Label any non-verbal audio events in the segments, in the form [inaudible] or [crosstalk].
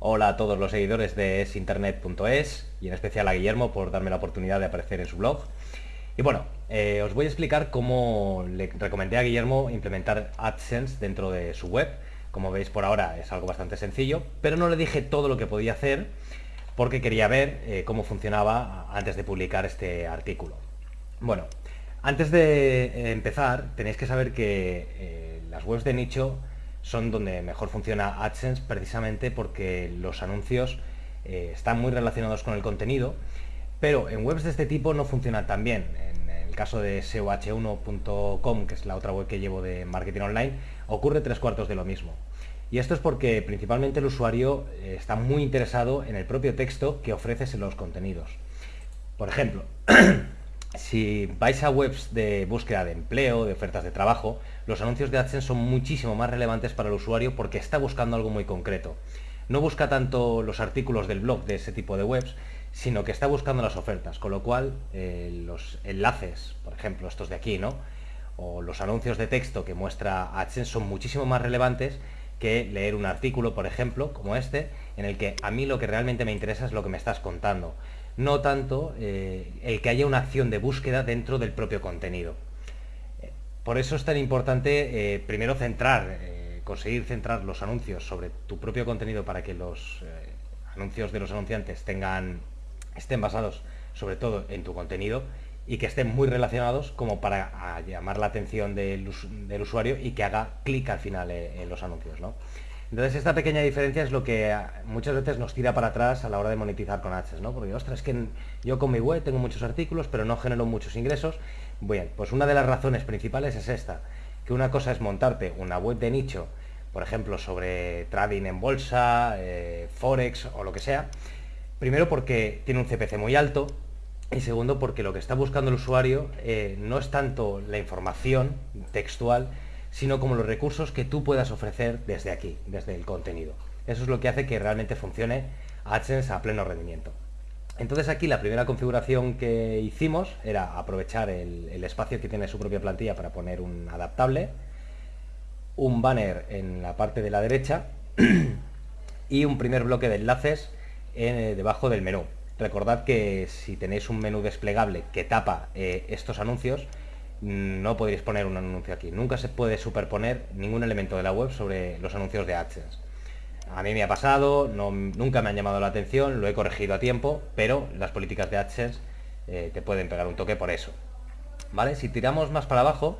Hola a todos los seguidores de esinternet.es y en especial a Guillermo por darme la oportunidad de aparecer en su blog. Y bueno, eh, os voy a explicar cómo le recomendé a Guillermo implementar AdSense dentro de su web. Como veis por ahora es algo bastante sencillo, pero no le dije todo lo que podía hacer porque quería ver eh, cómo funcionaba antes de publicar este artículo. Bueno, antes de eh, empezar tenéis que saber que las webs de nicho son donde mejor funciona AdSense precisamente porque los anuncios eh, están muy relacionados con el contenido, pero en webs de este tipo no funcionan tan bien. En el caso de SEOH1.com, que es la otra web que llevo de marketing online, ocurre tres cuartos de lo mismo. Y esto es porque principalmente el usuario eh, está muy interesado en el propio texto que ofreces en los contenidos. Por ejemplo, [clears throat] si vais a webs de búsqueda de empleo, de ofertas de trabajo, los anuncios de AdSense son muchísimo más relevantes para el usuario porque está buscando algo muy concreto. No busca tanto los artículos del blog de ese tipo de webs, sino que está buscando las ofertas, con lo cual eh, los enlaces, por ejemplo, estos de aquí, ¿no? O los anuncios de texto que muestra AdSense son muchísimo más relevantes que leer un artículo, por ejemplo, como este, en el que a mí lo que realmente me interesa es lo que me estás contando no tanto eh, el que haya una acción de búsqueda dentro del propio contenido. Por eso es tan importante eh, primero centrar, eh, conseguir centrar los anuncios sobre tu propio contenido para que los anuncios de los anunciantes tengan, estén basados sobre todo en tu contenido y que estén muy relacionados como para llamar la atención del, usuario y que haga clic al final en los anuncios. Entonces esta pequeña diferencia es lo que muchas veces nos tira para atrás a la hora de monetizar con AdSense, ¿no? Porque, ostras, es que yo con mi web tengo muchos artículos, pero no genero muchos ingresos. Bien, pues una de las razones principales es esta, que una cosa es montarte una web de nicho, por ejemplo, sobre trading en bolsa, eh, forex o lo que sea. Primero porque tiene un CPC muy alto y segundo porque lo que está buscando el usuario eh, no es tanto la información textual, sino como los recursos que tú puedas ofrecer desde aquí, desde el contenido. Eso es lo que hace que realmente funcione AdSense a pleno rendimiento. Entonces aquí la primera configuración que hicimos era aprovechar el, espacio que tiene su propia plantilla para poner un adaptable, un banner en la parte de la derecha [clears throat] y un primer bloque de enlaces eh, debajo del menú. Recordad que si tenéis un menú desplegable que tapa eh, estos anuncios, no podréis poner un anuncio aquí. Nunca se puede superponer ningún elemento de la web sobre los anuncios de AdSense. A mí me ha pasado, nunca me han llamado la atención, lo he corregido a tiempo, pero las políticas de AdSense eh, te pueden pegar un toque por eso. ¿Vale? Si tiramos más para abajo,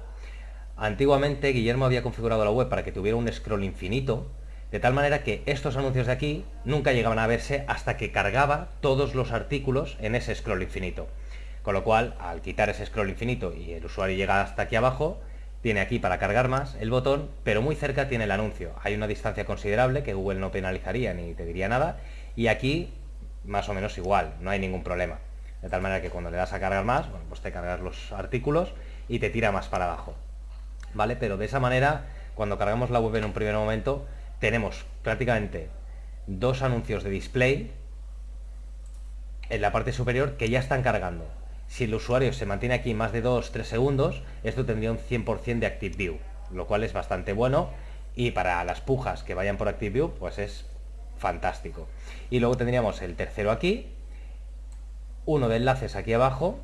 antiguamente Guillermo había configurado la web para que tuviera un scroll infinito, de tal manera que estos anuncios de aquí nunca llegaban a verse hasta que cargaba todos los artículos en ese scroll infinito. Con lo cual, al quitar ese scroll infinito y el usuario llega hasta aquí abajo, tiene aquí para cargar más el botón, pero muy cerca tiene el anuncio. Hay una distancia considerable que Google no penalizaría ni te diría nada, y aquí más o menos igual, no hay ningún problema. De tal manera que cuando le das a cargar más, bueno, pues te cargas los artículos y te tira más para abajo. ¿Vale? Pero de esa manera, cuando cargamos la web en un primer momento, tenemos prácticamente dos anuncios de display en la parte superior que ya están cargando. Si el usuario se mantiene aquí más de 2-3 segundos, esto tendría un 100% de Active View, lo cual es bastante bueno y para las pujas que vayan por Active View, pues es fantástico. Y luego tendríamos el tercero aquí, uno de enlaces aquí abajo,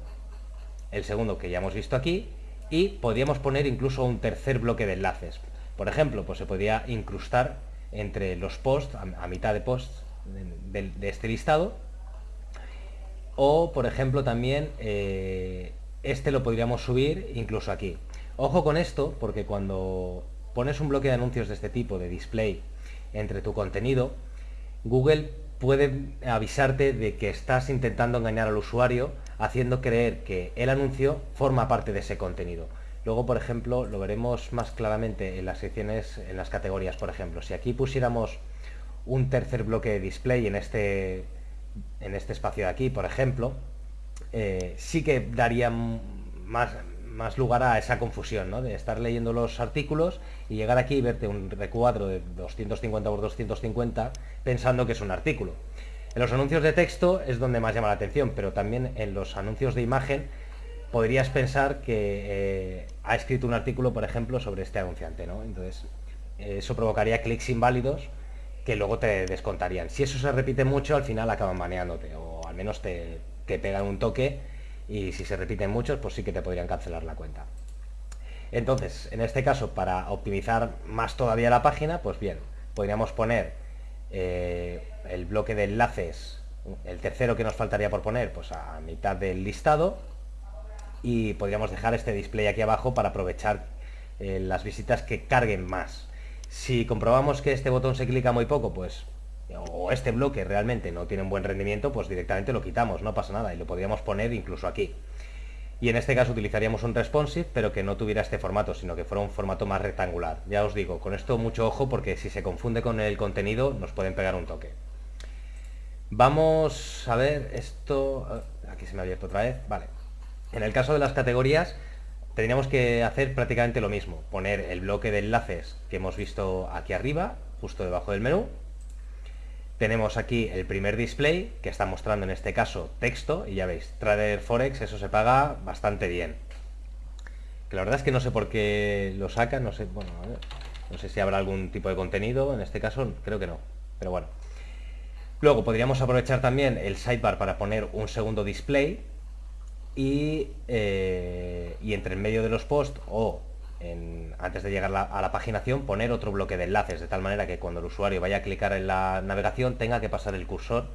el segundo que ya hemos visto aquí, y podríamos poner incluso un tercer bloque de enlaces. Por ejemplo, pues se podría incrustar entre los posts, a, mitad de posts de este listado, o, por ejemplo, también eh, este lo podríamos subir incluso aquí. Ojo con esto, porque cuando pones un bloque de anuncios de este tipo, de display, entre tu contenido, Google puede avisarte de que estás intentando engañar al usuario haciendo creer que el anuncio forma parte de ese contenido. Luego, por ejemplo, lo veremos más claramente en las secciones, en las categorías, por ejemplo. Si aquí pusiéramos un tercer bloque de display en este en este espacio de aquí, por ejemplo, eh, sí que daría más, más lugar a esa confusión, ¿no? De estar leyendo los artículos y llegar aquí y verte un recuadro de 250 por 250 pensando que es un artículo. En los anuncios de texto es donde más llama la atención, pero también en los anuncios de imagen podrías pensar que eh, ha escrito un artículo, por ejemplo, sobre este anunciante, ¿no? Entonces, eso provocaría clics inválidos que luego te descontarían. Si eso se repite mucho, al final acaban baneándote, o al menos te, te pegan un toque, y si se repiten muchos, pues sí que te podrían cancelar la cuenta. Entonces, en este caso, para optimizar más todavía la página, pues bien, podríamos poner eh, el bloque de enlaces, el tercero que nos faltaría por poner, pues a mitad del listado, y podríamos dejar este display aquí abajo para aprovechar eh, las visitas que carguen más. Si comprobamos que este botón se clica muy poco, pues o este bloque realmente no tiene un buen rendimiento, pues directamente lo quitamos, no pasa nada, y lo podríamos poner incluso aquí. Y en este caso utilizaríamos un responsive, pero que no tuviera este formato, sino que fuera un formato más rectangular. Ya os digo, con esto mucho ojo, porque si se confunde con el contenido, nos pueden pegar un toque. Vamos a ver esto... Ah, aquí se me ha abierto otra vez. Vale. En el caso de las categorías, tendríamos que hacer prácticamente lo mismo. Poner el bloque de enlaces que hemos visto aquí arriba, justo debajo del menú. Tenemos aquí el primer display, que está mostrando en este caso texto, y ya veis, Trader Forex, eso se paga bastante bien. Que la verdad es que no sé por qué lo sacan, no sé, bueno, no sé si habrá algún tipo de contenido, en este caso creo que no, pero bueno. Luego podríamos aprovechar también el sidebar para poner un segundo display, eh, y, entre el medio de los posts o antes de llegar a la paginación poner otro bloque de enlaces, de tal manera que cuando el usuario vaya a clicar en la navegación tenga que pasar el cursor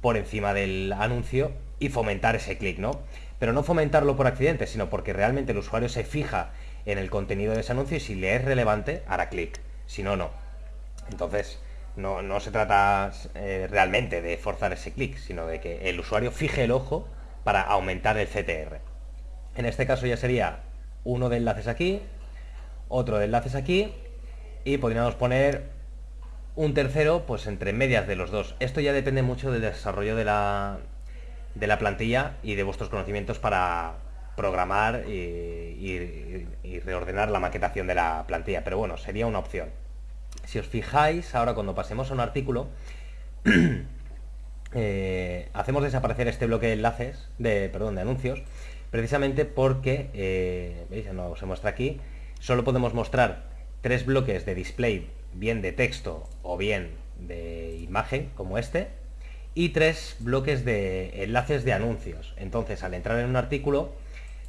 por encima del anuncio y fomentar ese clic, ¿no? Pero no fomentarlo por accidente, sino porque realmente el usuario se fija en el contenido de ese anuncio y si le es relevante, hará clic. Si no, no. Entonces, no, se trata eh, realmente de forzar ese clic, sino de que el usuario fije el ojo para aumentar el CTR. En este caso ya sería uno de enlaces aquí, otro de enlaces aquí y podríamos poner un tercero pues entre medias de los dos. Esto ya depende mucho del desarrollo de la, de la plantilla y de vuestros conocimientos para programar y, reordenar la maquetación de la plantilla, pero bueno, sería una opción. Si os fijáis, ahora cuando pasemos a un artículo, [clears throat] Eh, hacemos desaparecer este bloque de enlaces, de, perdón, de anuncios, precisamente porque, eh, no se muestra aquí, solo podemos mostrar tres bloques de display, bien de texto o bien de imagen, como este, y tres bloques de enlaces de anuncios. Entonces, al entrar en un artículo,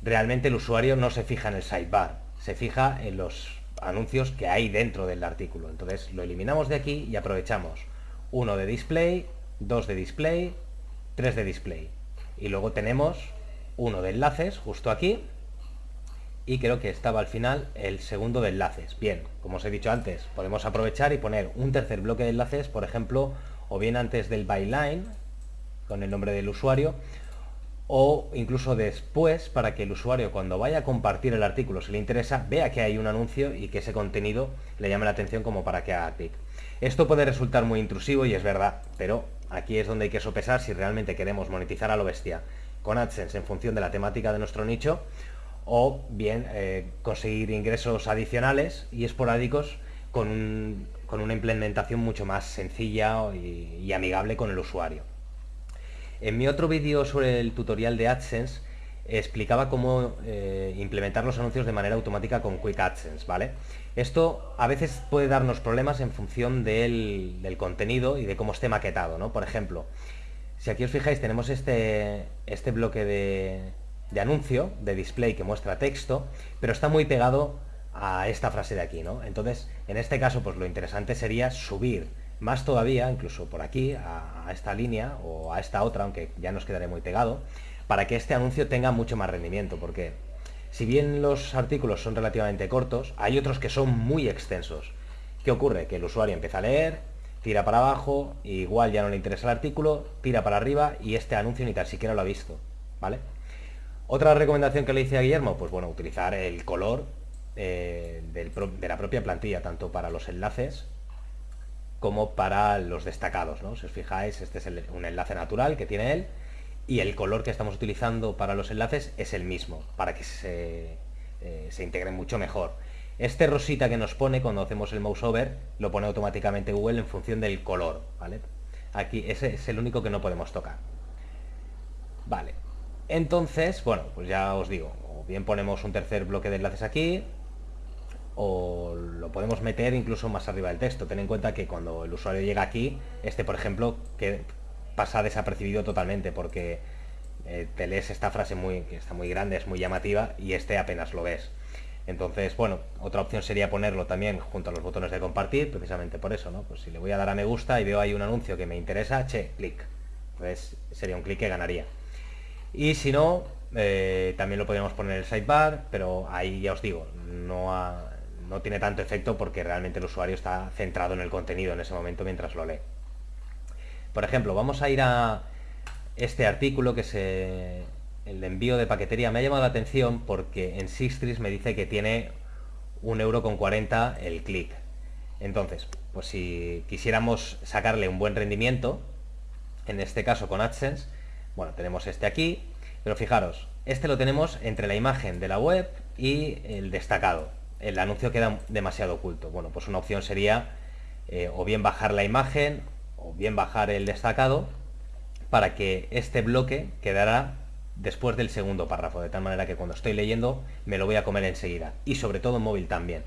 realmente el usuario no se fija en el sidebar, se fija en los anuncios que hay dentro del artículo. Entonces, lo eliminamos de aquí y aprovechamos uno de display, 2 de display, 3 de display. Y luego tenemos uno de enlaces justo aquí y creo que estaba al final el segundo de enlaces. Bien, como os he dicho antes, podemos aprovechar y poner un tercer bloque de enlaces, por ejemplo, o bien antes del byline, con el nombre del usuario, o incluso después para que el usuario cuando vaya a compartir el artículo, si le interesa, vea que hay un anuncio y que ese contenido le llame la atención como para que haga clic. Esto puede resultar muy intrusivo y es verdad, pero aquí es donde hay que sopesar si realmente queremos monetizar a lo bestia con AdSense en función de la temática de nuestro nicho o bien eh, conseguir ingresos adicionales y esporádicos con, una implementación mucho más sencilla y, amigable con el usuario. En mi otro vídeo sobre el tutorial de AdSense explicaba cómo eh, implementar los anuncios de manera automática con Quick AdSense, ¿vale? Esto a veces puede darnos problemas en función del, contenido y de cómo esté maquetado, ¿no? Por ejemplo, si aquí os fijáis tenemos este, este bloque de, anuncio, de display que muestra texto, pero está muy pegado a esta frase de aquí, ¿no? Entonces, en este caso, pues lo interesante sería subir más todavía, incluso por aquí, a, a, esta línea o a esta otra, aunque ya nos quedaré muy pegado, para que este anuncio tenga mucho más rendimiento, porque si bien los artículos son relativamente cortos, hay otros que son muy extensos. ¿Qué ocurre? Que el usuario empieza a leer, tira para abajo, igual ya no le interesa el artículo, tira para arriba y este anuncio ni tan siquiera lo ha visto. ¿Vale? Otra recomendación que le hice a Guillermo, pues bueno, utilizar el color eh, de la propia plantilla, tanto para los enlaces como para los destacados. ¿no? Si os fijáis, este es un enlace natural que tiene él y el color que estamos utilizando para los enlaces es el mismo, para que se, eh, se integren mucho mejor. Este rosita que nos pone cuando hacemos el mouse over, lo pone automáticamente Google en función del color, ¿vale? Aquí ese es el único que no podemos tocar. Vale. Entonces, bueno, pues ya os digo, o bien ponemos un tercer bloque de enlaces aquí, o lo podemos meter incluso más arriba del texto. Ten en cuenta que cuando el usuario llega aquí, este por ejemplo, que pasa desapercibido totalmente porque eh, te lees esta frase muy, que está muy grande, es muy llamativa y este apenas lo ves. Entonces, bueno, otra opción sería ponerlo también junto a los botones de compartir, precisamente por eso, ¿no? Pues si le voy a dar a me gusta y veo ahí un anuncio que me interesa, che, clic. Entonces sería un clic que ganaría. Y si no, eh, también lo podríamos poner en el sidebar, pero ahí ya os digo, no, no tiene tanto efecto porque realmente el usuario está centrado en el contenido en ese momento mientras lo lee. Por ejemplo, vamos a ir a este artículo que es el envío de paquetería. Me ha llamado la atención porque en Sistris me dice que tiene un euro con 40 el clic. Entonces, pues si quisiéramos sacarle un buen rendimiento, en este caso con AdSense, bueno, tenemos este aquí, pero fijaros, este lo tenemos entre la imagen de la web y el destacado. El anuncio queda demasiado oculto. Bueno, pues una opción sería eh, o bien bajar la imagen o bien bajar el destacado para que este bloque quedara después del segundo párrafo, de tal manera que cuando estoy leyendo me lo voy a comer enseguida. Y sobre todo en móvil también.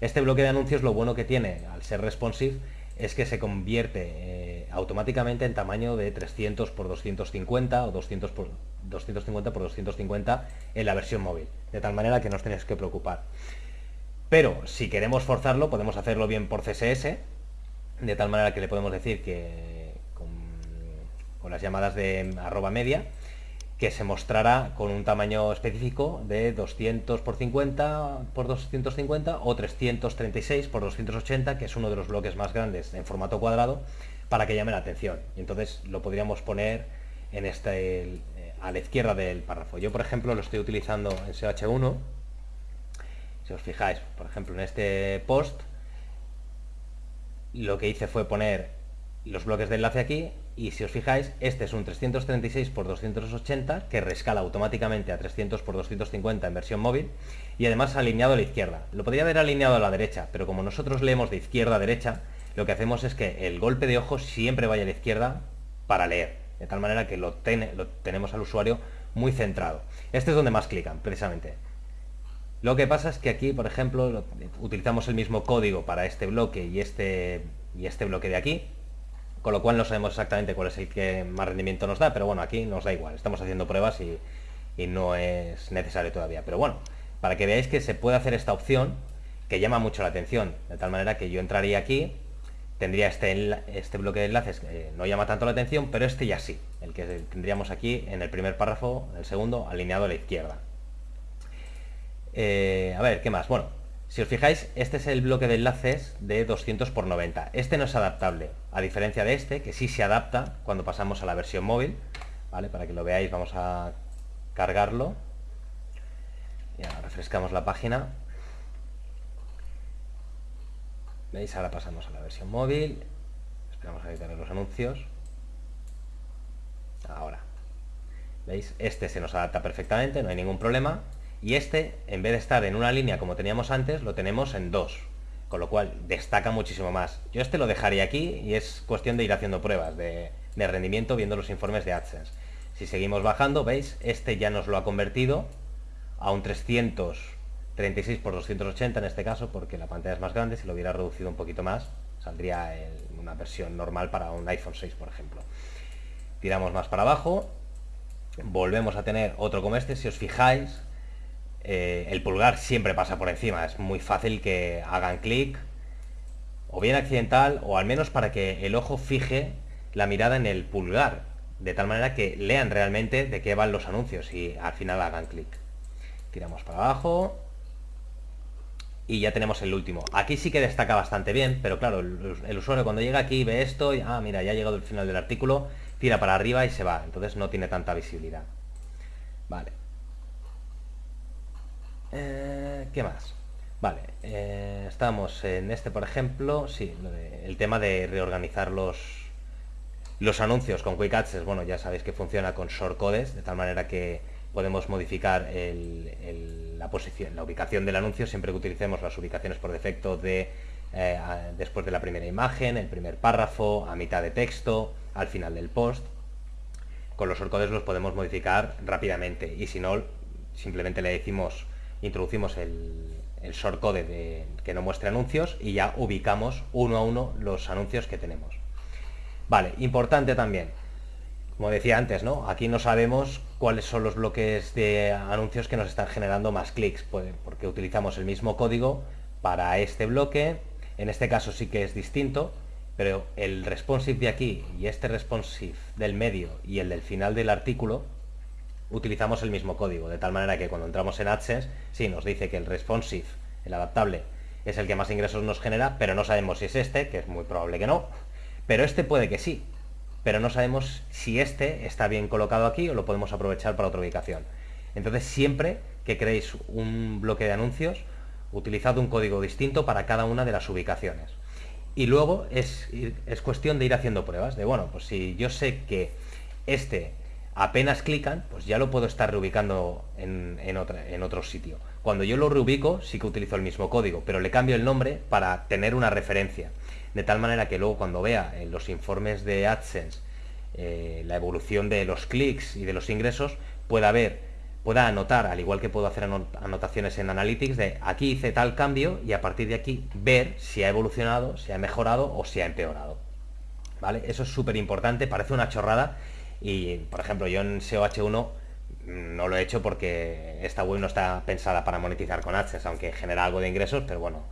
Este bloque de anuncios lo bueno que tiene al ser responsive es que se convierte eh, automáticamente en tamaño de 300 por 250 o 200 por 250 por 250 en la versión móvil, de tal manera que no os tenéis que preocupar. Pero si queremos forzarlo, podemos hacerlo bien por CSS, de tal manera que le podemos decir que con, las llamadas de arroba media, que se mostrará con un tamaño específico de 200 por 50 por 250 o 336 por 280, que es uno de los bloques más grandes en formato cuadrado, para que llame la atención. Y entonces lo podríamos poner en este, a la izquierda del párrafo. Yo, por ejemplo, lo estoy utilizando en SH1. Si os fijáis, por ejemplo, en este post, lo que hice fue poner los bloques de enlace aquí y si os fijáis, este es un 336 x 280 que rescala automáticamente a 300 x 250 en versión móvil y además alineado a la izquierda. Lo podría haber alineado a la derecha, pero como nosotros leemos de izquierda a derecha, lo que hacemos es que el golpe de ojo siempre vaya a la izquierda para leer, de tal manera que lo, lo tenemos al usuario muy centrado. Este es donde más clican, precisamente. Lo que pasa es que aquí, por ejemplo, utilizamos el mismo código para este bloque y este, y este bloque de aquí, con lo cual no sabemos exactamente cuál es el que más rendimiento nos da, pero bueno, aquí nos da igual, estamos haciendo pruebas y, no es necesario todavía. Pero bueno, para que veáis que se puede hacer esta opción, que llama mucho la atención, de tal manera que yo entraría aquí, tendría este, este bloque de enlaces que no llama tanto la atención, pero este ya sí, el que tendríamos aquí en el primer párrafo, el segundo, alineado a la izquierda. Eh, a ver, ¿qué más? Bueno, si os fijáis, este es el bloque de enlaces de 200 por 90. Este no es adaptable, a diferencia de este, que sí se adapta cuando pasamos a la versión móvil. ¿Vale? Para que lo veáis, vamos a cargarlo. Ya refrescamos la página. ¿Veis? Ahora pasamos a la versión móvil. Esperamos a editar los anuncios. Ahora. ¿Veis? Este se nos adapta perfectamente, no hay ningún problema y este, en vez de estar en una línea como teníamos antes, lo tenemos en dos, con lo cual destaca muchísimo más. Yo este lo dejaría aquí y es cuestión de ir haciendo pruebas de, rendimiento viendo los informes de AdSense. Si seguimos bajando, veis, este ya nos lo ha convertido a un 336 por 280 en este caso, porque la pantalla es más grande, si lo hubiera reducido un poquito más, saldría en una versión normal para un iPhone 6, por ejemplo. Tiramos más para abajo, volvemos a tener otro como este, si os fijáis, eh, el pulgar siempre pasa por encima. Es muy fácil que hagan clic, o bien accidental, o al menos para que el ojo fije la mirada en el pulgar, de tal manera que lean realmente de qué van los anuncios y al final hagan clic. Tiramos para abajo. Y ya tenemos el último. Aquí sí que destaca bastante bien, pero claro, el, usuario cuando llega aquí ve esto y, ah, mira, ya ha llegado el final del artículo, tira para arriba y se va. Entonces no tiene tanta visibilidad. Vale. Eh, ¿Qué más? Vale, eh, estamos en este, por ejemplo, sí, el tema de reorganizar los, los anuncios con Quick Access, bueno, ya sabéis que funciona con shortcodes, de tal manera que podemos modificar la posición, la ubicación del anuncio siempre que utilicemos las ubicaciones por defecto de eh, después de la primera imagen, el primer párrafo, a mitad de texto, al final del post. Con los shortcodes los podemos modificar rápidamente y si no, simplemente le decimos introducimos el, el shortcode de, que no muestre anuncios y ya ubicamos uno a uno los anuncios que tenemos. Vale, importante también, como decía antes, ¿no? Aquí no sabemos cuáles son los bloques de anuncios que nos están generando más clics, pues, porque utilizamos el mismo código para este bloque, en este caso sí que es distinto, pero el responsive de aquí y este responsive del medio y el del final del artículo utilizamos el mismo código, de tal manera que cuando entramos en AdSense, sí, nos dice que el responsive, el adaptable, es el que más ingresos nos genera, pero no sabemos si es este, que es muy probable que no, pero este puede que sí, pero no sabemos si este está bien colocado aquí o lo podemos aprovechar para otra ubicación. Entonces siempre que creéis un bloque de anuncios, utilizad un código distinto para cada una de las ubicaciones. Y luego es, es cuestión de ir haciendo pruebas, de bueno, pues si yo sé que este apenas clican, pues ya lo puedo estar reubicando en, en otro sitio. Cuando yo lo reubico, sí que utilizo el mismo código, pero le cambio el nombre para tener una referencia. De tal manera que luego cuando vea en los informes de AdSense eh, la evolución de los clics y de los ingresos, pueda ver, pueda anotar, al igual que puedo hacer anotaciones en Analytics, de aquí hice tal cambio y a partir de aquí ver si ha evolucionado, si ha mejorado o si ha empeorado. ¿Vale? Eso es súper importante, parece una chorrada, y, por ejemplo, yo en SEO-H1 no lo he hecho porque esta web no está pensada para monetizar con AdSense, aunque genera algo de ingresos, pero bueno,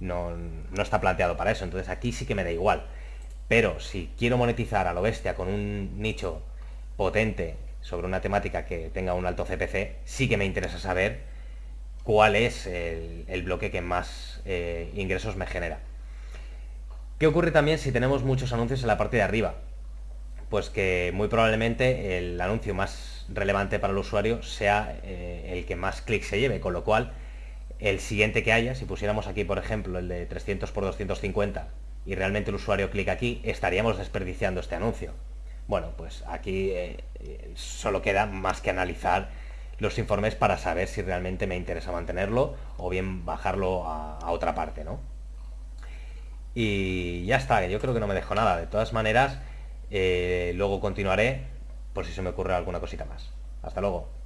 no, está planteado para eso. Entonces aquí sí que me da igual. Pero si quiero monetizar a lo bestia con un nicho potente sobre una temática que tenga un alto CPC, sí que me interesa saber cuál es el, bloque que más eh, ingresos me genera. ¿Qué ocurre también si tenemos muchos anuncios en la parte de arriba? Pues que muy probablemente el anuncio más relevante para el usuario sea eh, el que más clics se lleve, con lo cual el siguiente que haya, si pusiéramos aquí por ejemplo el de 300 por 250 y realmente el usuario clica aquí, estaríamos desperdiciando este anuncio. Bueno, pues aquí eh, solo queda más que analizar los informes para saber si realmente me interesa mantenerlo o bien bajarlo a, a otra parte, ¿no? Y ya está, yo creo que no me dejo nada. De todas maneras, eh, luego continuaré por si se me ocurre alguna cosita más. Hasta luego.